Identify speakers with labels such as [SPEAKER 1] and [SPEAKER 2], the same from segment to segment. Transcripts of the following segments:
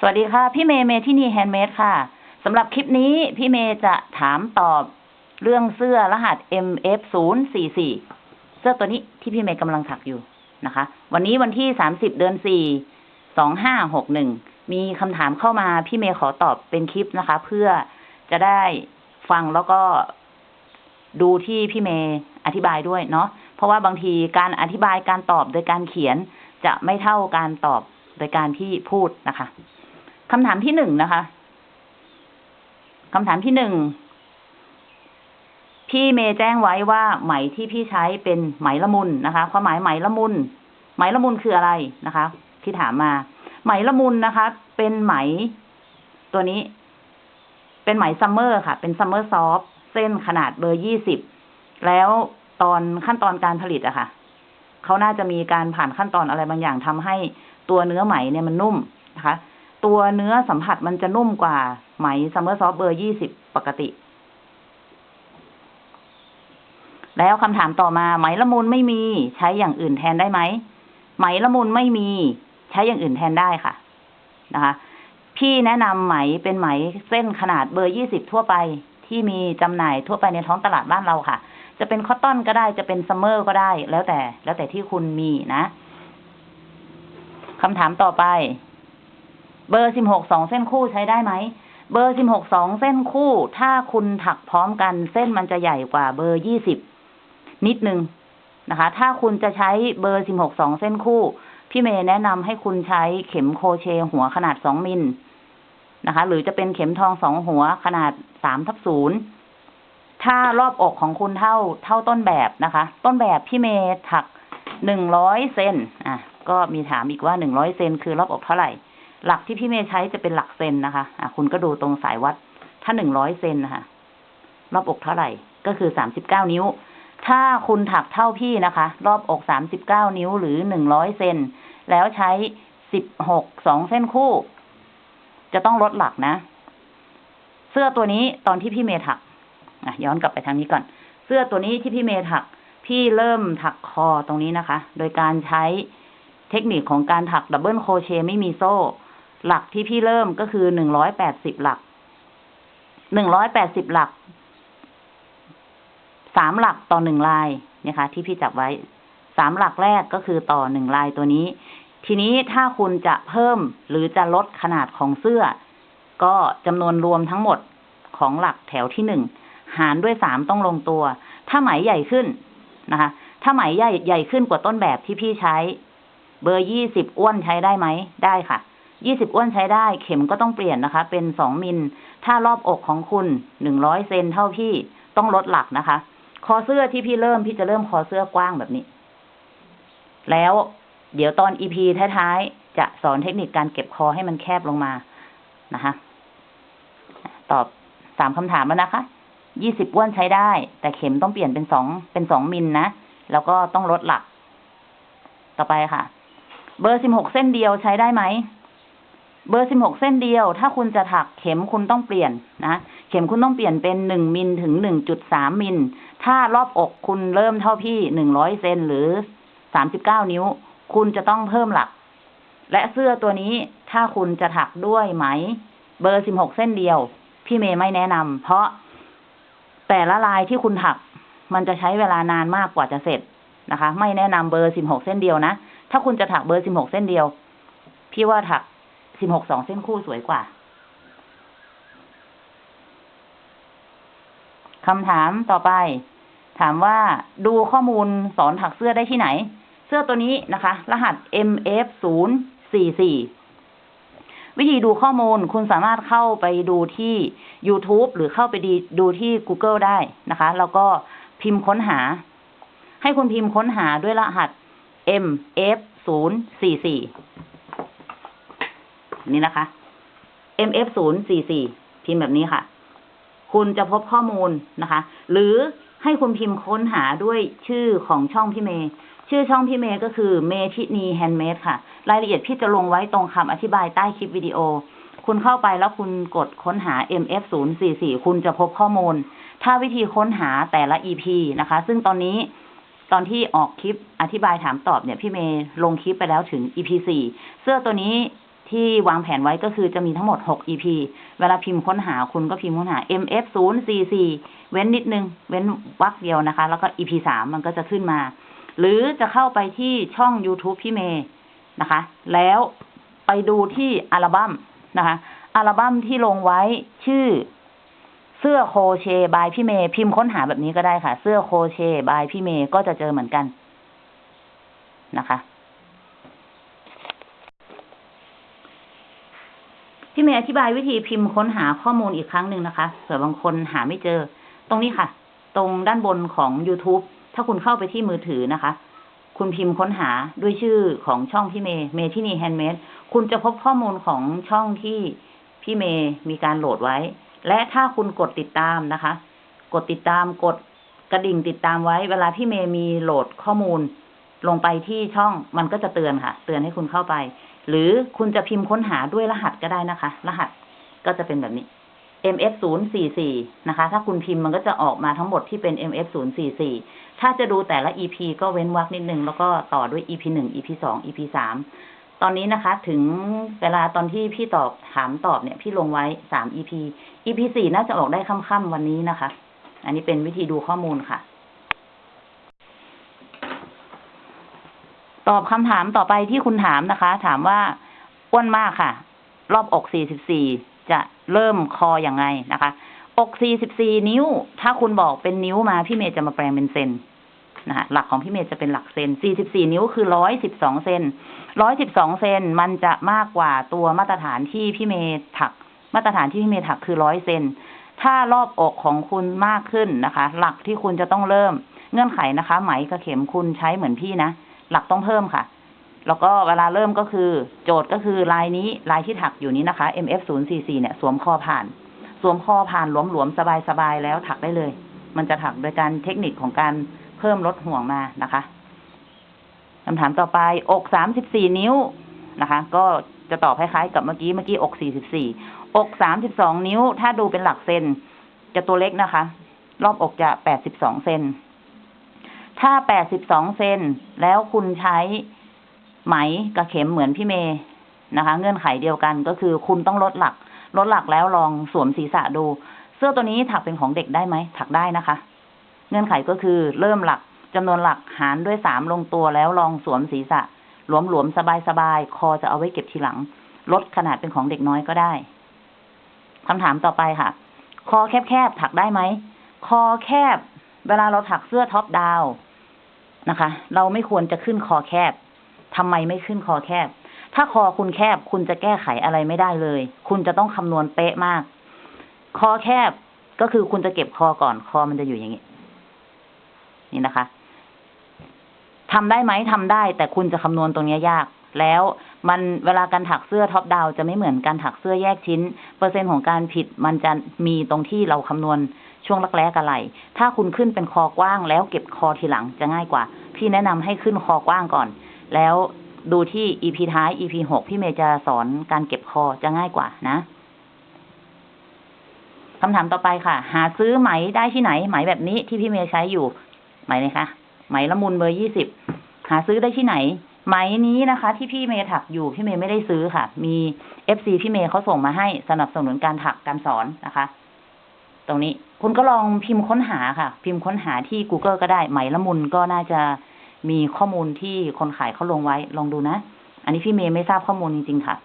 [SPEAKER 1] สวัสดีค่ะ พี่เมย์เมทินี handmade ค่ะสำหรับคลิปนี้พี่เมย์จะถามตอบเรื่องเสื้อรหัส MF 0 4 4 เสื้อตัวนี้ที่พี่เมย์กำลังถักอยู่นะคะ วันนี้วันที่ 30 เดือน 4 2561 มีคำถามเข้ามาพี่เมย์ขอตอบเป็นคลิปนะคะ เพื่อจะได้ฟังแล้วก็ดูที่พี่เมย์อธิบายด้วยเนาะเพราะว่าบางทีการอธิบายการตอบโดยการเขียนจะไม่เท่าการตอบโดยการที่พูดนะคะ คำถามที่หนึ่งนะคะคำถามที่หนึ่งพี่เมย์แจ้งไว้ว่าไหมที่พี่ใช้เป็นไหมละมุนนะคะความหมายไหมละมุนไหมละมุนคืออะไรนะคะ ที่ถามมา ไหมละมุนนะคะ เป็นไหม ตัวนี้ เป็นไหม summer ค่ะ เป็น summer soft เส้นขนาดเบอร์ยี่สิบแล้วตอนขั้นตอนการผลิตอะค่ะเขาน่าจะมีการผ่านขั้นตอนอะไรบางอย่างทำให้ตัวเนื้อไหมเนี่ยมันนุ่มนะคะ ตัวเนื้อสัมผัสมันจะนุ่มกว่าไหม summer soft เบอร์ยี่สิบปกติ แล้วคำถามต่อมาไหมละมุนไม่มีใช้อย่างอื่นแทนได้ไหมไหมละมุนไม่มี ใช้อย่างอื่นแทนได้ค่ะ นะคะ พี่แนะนำไหมเป็นไหมเส้นขนาดเบอร์ยี่สิบทั่วไปที่มีจำหน่ายทั่วไปในท้องตลาดบ้านเราค่ะ จะเป็น cotton ก็ได้จะเป็น summer ก็ได้ แล้วแต่ แล้วแต่ที่คุณมีนะคำถามต่อไป เบอร์สิบหกสองเส้นคู่ใช้ได้ไหม เบอร์สิบหกสองเส้นคู่ ถ้าคุณถักพร้อมกันเส้นมันจะใหญ่กว่าเบอร์ยี่สิบนิดนึงนะคะ ถ้าคุณจะใช้เบอร์สิบหกสองเส้นคู่ พี่เมย์แนะนำให้คุณใช้เข็มโคเชหัวขนาดสองมิลนะคะ หรือจะเป็นเข็มทองสองหัวขนาดสามทับศูนย์ถ้ารอบอกของคุณเท่าเท่าต้นแบบนะคะ ต้นแบบพี่เมย์ถักหนึ่งร้อยเซนอะ ก็มีถามอีกว่าหนึ่งร้อยเซนคือรอบอกเท่าไหร่ หลักที่พี่เมย์ใช้จะเป็นหลักเซนนะคะ อะ คุณก็ดูตรงสายวัด ถ้าหนึ่งร้อยเซนนะคะรอบอกเท่าไหร่ ก็คือสามสิบเก้านิ้ว ถ้าคุณถักเท่าพี่นะคะ รอบอกสามสิบเก้านิ้วหรือหนึ่งร้อยเซน แล้วใช้สิบหกสองเส้นคู่ จะต้องลดหลักนะ เสื้อตัวนี้ตอนที่พี่เมย์ถัก อะ ย้อนกลับไปทางนี้ก่อน เสื้อตัวนี้ที่พี่เมย์ถัก พี่เริ่มถักคอตรงนี้นะคะ โดยการใช้เทคนิคของการถักดับเบิลโคเชไม่มีโซ่ หลักที่พี่เริ่มก็คือหนึ่งร้อยแปดสิบหลัก หนึ่งร้อยแปดสิบหลัก สามหลักต่อหนึ่งลายนะคะ ที่พี่จับไว้ สามหลักแรกก็คือต่อหนึ่งลายตัวนี้ ทีนี้ถ้าคุณจะเพิ่มหรือจะลดขนาดของเสื้อ ก็จำนวนรวมทั้งหมดของหลักแถวที่หนึ่งหารด้วยสามต้องลงตัว ถ้าไหมใหญ่ขึ้นนะคะ ถ้าไหมใหญ่ใหญ่ขึ้นกว่าต้นแบบที่พี่ใช้ เบอร์ยี่สิบอ้วนใช้ได้ไหม ได้ค่ะ ยี่สิบอ้วนใช้ได้ เข็มก็ต้องเปลี่ยนนะคะ เป็นสองมิล ถ้ารอบอกของคุณหนึ่งร้อยเซนเท่าพี่ต้องลดหลักนะคะ คอเสื้อที่พี่เริ่มพี่จะเริ่มคอเสื้อกว้างแบบนี้ แล้วเดี๋ยวตอนอีพีท้ายๆ จะสอนเทคนิคการเก็บคอให้มันแคบลงมานะคะ ตอบสามคำถามแล้วนะคะยี่สิบอ้วนใช้ได้ แต่เข็มต้องเปลี่ยนเป็นสองเป็นสองมิลนะแล้วก็ต้องลดหลัก ต่อไปค่ะ เบอร์สิบหกเส้นเดียวใช้ได้ไหม เบอร์สิบหกเส้นเดียว ถ้าคุณจะถักเข็มคุณต้องเปลี่ยนนะ เข็มคุณต้องเปลี่ยนเป็นหนึ่งมิลถึงหนึ่งจุดสามมิล ถ้ารอบอกคุณเริ่มเท่าพี่หนึ่งร้อยเซนหรือสามสิบเก้านิ้ว คุณจะต้องเพิ่มหลัก และเสื้อตัวนี้ถ้าคุณจะถักด้วยไหม เบอร์สิบหกเส้นเดียว พี่เมย์ไม่แนะนำเพราะแต่ละลายที่คุณถัก มันจะใช้เวลานานมากกว่าจะเสร็จนะคะ ไม่แนะนำเบอร์สิบหกเส้นเดียวนะ ถ้าคุณจะถักเบอร์สิบหกเส้นเดียว พี่ว่าถัก สิบหกสองเส้นคู่สวยกว่าคำถามต่อไป ถามว่าดูข้อมูลสอนถักเสื้อได้ที่ไหน เสื้อตัวนี้นะคะ รหัส MF ศูนย์สี่สี่วิธีดูข้อมูลคุณสามารถเข้าไปดูที่ YouTube หรือเข้าไปดีดูที่ Google ได้นะคะ แล้วก็พิมพ์ค้นหา ให้คุณพิมพ์ค้นหาด้วยรหัส MF ศูนย์สี่สี่ นี่นะคะ MF ศูนย์สี่สี่พิมพ์แบบนี้ค่ะ คุณจะพบข้อมูลนะคะ หรือให้คุณพิมพ์ค้นหาด้วยชื่อของช่องพี่เมย์ชื่อช่องพี่เมย์ก็คือเมทินี handmade ค่ะ รายละเอียดพี่จะลงไว้ตรงคำอธิบายใต้คลิปวิดีโอ คุณเข้าไปแล้วคุณกดค้นหา MF 0 4 4คุณจะพบข้อมูล ถ้าวิธีค้นหาแต่ละ EP นะคะ ซึ่งตอนนี้ตอนที่ออกคลิปอธิบายถามตอบเนี่ย พี่เมย์ลงคลิปไปแล้วถึง EP 4เสื้อตัวนี้ ที่วางแผนไว้ก็คือจะมีทั้งหมด 6 EP เวลาพิมพ์ค้นหาคุณก็พิมพ์ค้นหา MF 0 4 4เว้นนิดนึง เว้นวรรคเดียวนะคะ แล้วก็ EP 3มันก็จะขึ้นมา หรือจะเข้าไปที่ช่อง YouTube พี่เมย์นะคะ แล้วไปดูที่อัลบั้มนะคะ อัลบั้มที่ลงไว้ชื่อเสื้อโคเชบายพี่เมย์พิมพ์ค้นหาแบบนี้ก็ได้ค่ะ เสื้อโคเชบายพี่เมย์ก็จะเจอเหมือนกันนะคะ พี่เมย์อธิบายวิธีพิมพ์ค้นหาข้อมูลอีกครั้งหนึ่งนะคะเผื่อบางคนหาไม่เจอ ตรงนี้ค่ะ ตรงด้านบนของ YouTube ถ้าคุณเข้าไปที่มือถือนะคะ คุณพิมพ์ค้นหาด้วยชื่อของช่องพี่เมย์เมทินีแฮนด์เมดคุณจะพบข้อมูลของช่องที่พี่เมย์มีการโหลดไว้ และถ้าคุณกดติดตามนะคะ กดติดตามกดกระดิ่งติดตามไว้ เวลาพี่เมย์มีโหลดข้อมูล ลงไปที่ช่องมันก็จะเตือนค่ะ เตือนให้คุณเข้าไป หรือคุณจะพิมพ์ค้นหาด้วยรหัสก็ได้นะคะ รหัสก็จะเป็นแบบนี้ mf 0 4 4นะคะ ถ้าคุณพิมพ์มันก็จะออกมาทั้งหมดที่เป็น mf 0 4 4ถ้าจะดูแต่ละ ep ก็เว้นวรรคนิดนึง แล้วก็ต่อด้วย ep 1 ep 2 ep 3ตอนนี้นะคะ ถึงเวลาตอนที่พี่ตอบถามตอบเนี่ย พี่ลงไว้ 3 ep ep 4น่าจะออกได้ค่ำๆวันนี้นะคะ อันนี้เป็นวิธีดูข้อมูลค่ะ ตอบคำถามต่อไปที่คุณถามนะคะ ถามว่าอ้วนมากค่ะ รอบอก 44 จะเริ่มคออย่างไงนะคะ อก 44 นิ้ว ถ้าคุณบอกเป็นนิ้วมาพี่เมย์จะมาแปลงเป็นเซนนะคะหลักของพี่เมย์จะเป็นหลักเซน 44 นิ้วคือ 112 เซน 112 เซนมันจะมากกว่าตัวมาตรฐานที่พี่เมย์ถัก มาตรฐานที่พี่เมย์ถักคือ 100 เซน ถ้ารอบอกของคุณมากขึ้นนะคะ หลักที่คุณจะต้องเริ่ม เงื่อนไขนะคะ ไหมกับเข็มคุณใช้เหมือนพี่นะ หลักต้องเพิ่มค่ะ แล้วก็เวลาเริ่มก็คือ โจทย์ก็คือลายนี้ลายที่ถักอยู่นี้นะคะ MF 0 4 4เนี่ย สวมคอผ่าน สวมคอผ่านหลวมๆสบายๆแล้วถักได้เลย มันจะถักโดยการเทคนิคของการเพิ่มลดห่วงมานะคะคำถามต่อไปอก34นิ้วนะคะ ก็จะตอบคล้ายๆกับเมื่อกี้เมื่อกี้อก44อก32นิ้ว ถ้าดูเป็นหลักเซนจะตัวเล็กนะคะ รอบอกจะ82เซน ถ้า82เซนแล้วคุณใช้ไหมกับเข็มเหมือนพี่เมย์นะคะ เงื่อนไขเดียวกันก็คือคุณต้องลดหลัก ลดหลักแล้วลองสวมศีรษะดู เสื้อตัวนี้ถักเป็นของเด็กได้ไหมถักได้นะคะ เงื่อนไขก็คือเริ่มหลักจำนวนหลักหารด้วยสามลงตัวแล้วลองสวมศีรษะ หลวมๆ สบายๆ คอจะเอาไว้เก็บทีหลัง ลดขนาดเป็นของเด็กน้อยก็ได้คำถามต่อไปค่ะ คอแคบๆ ถักได้ไหม คอแคบ เวลาเราถักเสื้อท็อปดาว นะคะ เราไม่ควรจะขึ้นคอแคบทำไมไม่ขึ้นคอแคบ ถ้าคอคุณแคบคุณจะแก้ไขอะไรไม่ได้เลย คุณจะต้องคำนวณเป๊ะมาก คอแคบก็คือคุณจะเก็บคอก่อนคอมันจะอยู่อย่างนี้ นี่นะคะทำได้ไหมทำได้ แต่คุณจะคำนวณตรงนี้ยาก แล้วมันเวลาการถักเสื้อท็อปดาวจะไม่เหมือนการถักเสื้อแยกชิ้น เปอร์เซ็นต์ของการผิดมันจะมีตรงที่เราคำนวณ ช่วงรักแร้กับไหลถ้าคุณขึ้นเป็นคอกว้าง แล้วเก็บคอทีหลังจะง่ายกว่า พี่แนะนำให้ขึ้นคอกว้างก่อน แล้วดูที่ EP ท้าย EP หกพี่เมย์จะสอนการเก็บคอจะง่ายกว่านะคำถามต่อไปค่ะ หาซื้อไหมได้ที่ไหน ไหมแบบนี้ที่พี่เมย์ใช้อยู่ ไหมเลยคะ ไหมละมุนเบอร์ยี่สิบหาซื้อได้ที่ไหน ไหมนี้นะคะ ที่พี่เมย์ถักอยู่พี่เมย์ไม่ได้ซื้อค่ะ มี FC พี่เมย์เขาส่งมาให้สนับสนุนการถักการสอนนะคะ ตรงนี้ คุณก็ลองพิมพ์ค้นหาค่ะ พิมพ์ค้นหาที่ Google ก็ได้ไหมละมุนก็น่าจะมีข้อมูลที่คนขายเขาลงไว้ ลองดูนะ อันนี้พี่เมย์ไม่ทราบข้อมูลจริงๆค่ะ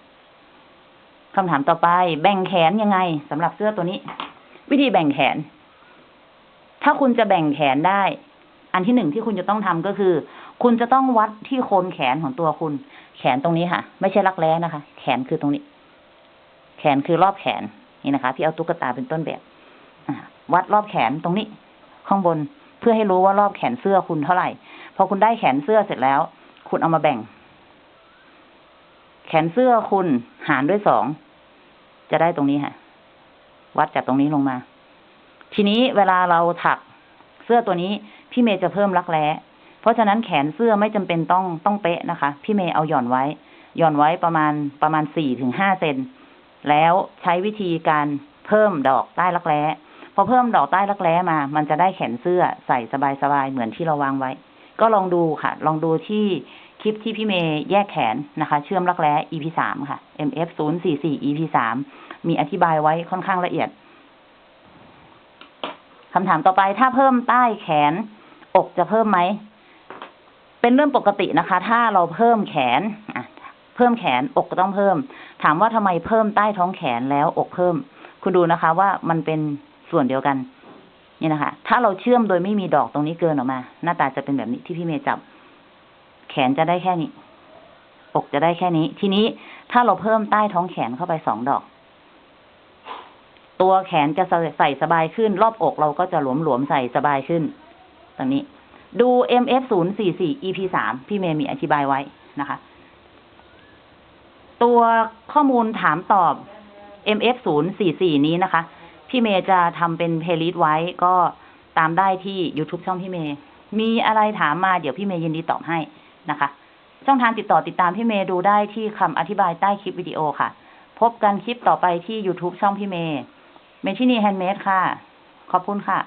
[SPEAKER 1] คำถามต่อไป แบ่งแขนยังไงสำหรับเสื้อตัวนี้ วิธีแบ่งแขน ถ้าคุณจะแบ่งแขนได้ อันที่หนึ่งที่คุณจะต้องทำก็คือ คุณจะต้องวัดที่โคนแขนของตัวคุณ แขนตรงนี้ค่ะ ไม่ใช่รักแร้นะคะ แขนคือตรงนี้ แขนคือรอบแขนนี่นะคะ พี่เอาตุ๊กตาเป็นต้นแบบ วัดรอบแขนตรงนี้ ข้างบนเพื่อให้รู้ว่ารอบแขนเสื้อคุณเท่าไหร่ พอคุณได้แขนเสื้อเสร็จแล้ว คุณเอามาแบ่ง แขนเสื้อคุณหารด้วยสองจะได้ตรงนี้ค่ะ วัดจากตรงนี้ลงมา ทีนี้เวลาเราถักเสื้อตัวนี้ พี่เมย์จะเพิ่มรักแร้เพราะฉะนั้นแขนเสื้อไม่จำเป็นต้องต้องเป๊ะนะคะ พี่เมย์เอาหย่อนไว้หย่อนไว้ประมาณประมาณสี่ถึงห้าเซนแล้วใช้วิธีการเพิ่มดอกใต้รักแร้ พอเพิ่มดอกใต้รักแร้มา มันจะได้แขนเสื้อใส่สบายๆเหมือนที่เราวางไว้ ก็ลองดูค่ะ ลองดูที่คลิปที่พี่เมย์แยกแขนนะคะ เชื่อมรักแร้ EP สามค่ะ MF ศูนย์สี่สี่ EP สามมีอธิบายไว้ค่อนข้างละเอียดคำถามต่อไปถ้าเพิ่มใต้แขน อกจะเพิ่มไหม เป็นเรื่องปกตินะคะ ถ้าเราเพิ่มแขนอะเพิ่มแขนอกก็ต้องเพิ่ม ถามว่าทำไมเพิ่มใต้ท้องแขนแล้วอกเพิ่ม คุณดูนะคะว่ามันเป็น ส่วนเดียวกัน นี่นะคะ ถ้าเราเชื่อมโดยไม่มีดอกตรงนี้เกินออกมา หน้าตาจะเป็นแบบนี้ที่พี่เมย์จับ แขนจะได้แค่นี้ อกจะได้แค่นี้ ทีนี้ถ้าเราเพิ่มใต้ท้องแขนเข้าไปสองดอก ตัวแขนจะใส่สบายขึ้น รอบอกเราก็จะหลวมๆใส่สบายขึ้น ตรงนี้ ดู MF 0 4 4 EP 3พี่เมย์มีอธิบายไว้นะคะ ตัวข้อมูลถามตอบ MF 0 4 4นี้นะคะ พี่เมย์จะทำเป็น playlist ไว้ก็ตามได้ที่ YouTube ช่องพี่เมย์ มีอะไรถามมาเดี๋ยวพี่เมย์ยินดีตอบให้นะคะ ช่องทางติดต่อติดตามพี่เมย์ดูได้ที่คำอธิบายใต้คลิปวิดีโอค่ะ พบกันคลิปต่อไปที่ YouTube ช่องพี่เมย์เมชินีแฮนด์เมดค่ะ ขอบคุณค่ะ